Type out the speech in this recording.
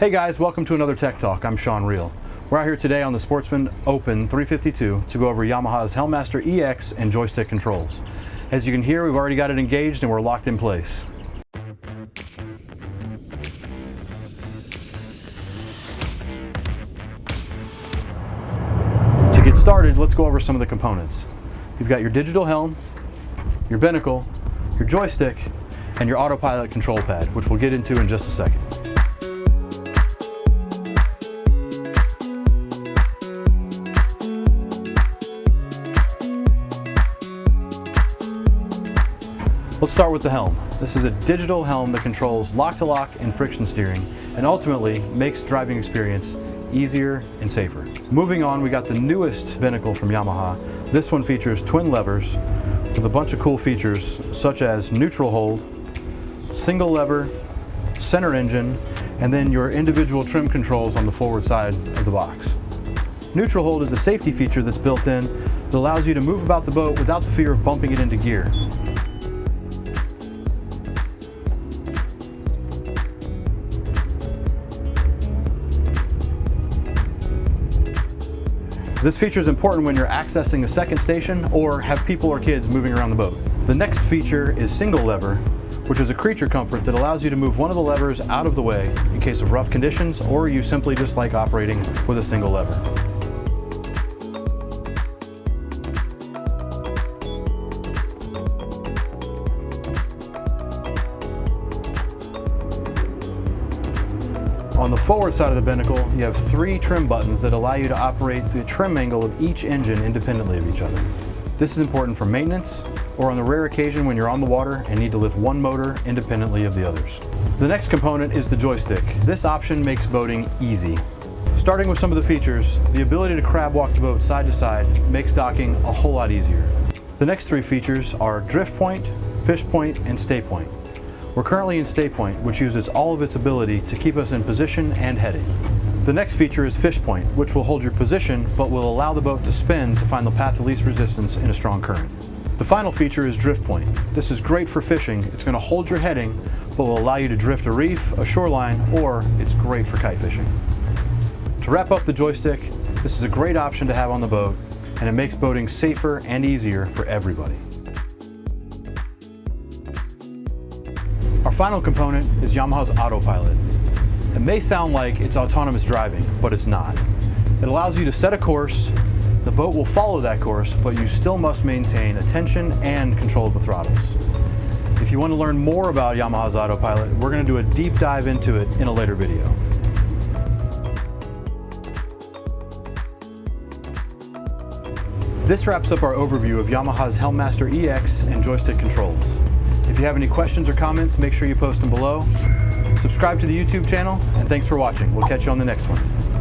Hey guys, welcome to another Tech Talk. I'm Sean Reel. We're out here today on the Sportsman Open 352 to go over Yamaha's Helmmaster EX and joystick controls. As you can hear, we've already got it engaged and we're locked in place. To get started, let's go over some of the components. You've got your digital helm, your binnacle, your joystick, and your autopilot control pad, which we'll get into in just a second. Let's start with the helm. This is a digital helm that controls lock-to-lock -lock and friction steering and ultimately makes driving experience easier and safer. Moving on, we got the newest binnacle from Yamaha. This one features twin levers with a bunch of cool features such as neutral hold, single lever, center engine, and then your individual trim controls on the forward side of the box. Neutral hold is a safety feature that's built in that allows you to move about the boat without the fear of bumping it into gear. This feature is important when you're accessing a second station or have people or kids moving around the boat. The next feature is single lever, which is a creature comfort that allows you to move one of the levers out of the way in case of rough conditions or you simply just like operating with a single lever. On the forward side of the binnacle, you have three trim buttons that allow you to operate the trim angle of each engine independently of each other. This is important for maintenance or on the rare occasion when you're on the water and need to lift one motor independently of the others. The next component is the joystick. This option makes boating easy. Starting with some of the features, the ability to crab walk the boat side to side makes docking a whole lot easier. The next three features are drift point, fish point, and stay point. We're currently in stay point, which uses all of its ability to keep us in position and heading. The next feature is fish point, which will hold your position, but will allow the boat to spin to find the path of least resistance in a strong current. The final feature is drift point. This is great for fishing. It's going to hold your heading, but will allow you to drift a reef, a shoreline, or it's great for kite fishing. To wrap up the joystick, this is a great option to have on the boat, and it makes boating safer and easier for everybody. Our final component is Yamaha's autopilot. It may sound like it's autonomous driving, but it's not. It allows you to set a course, the boat will follow that course, but you still must maintain attention and control of the throttles. If you want to learn more about Yamaha's autopilot, we're going to do a deep dive into it in a later video. This wraps up our overview of Yamaha's Helmmaster EX and joystick controls. If you have any questions or comments, make sure you post them below. Subscribe to the YouTube channel, and thanks for watching. We'll catch you on the next one.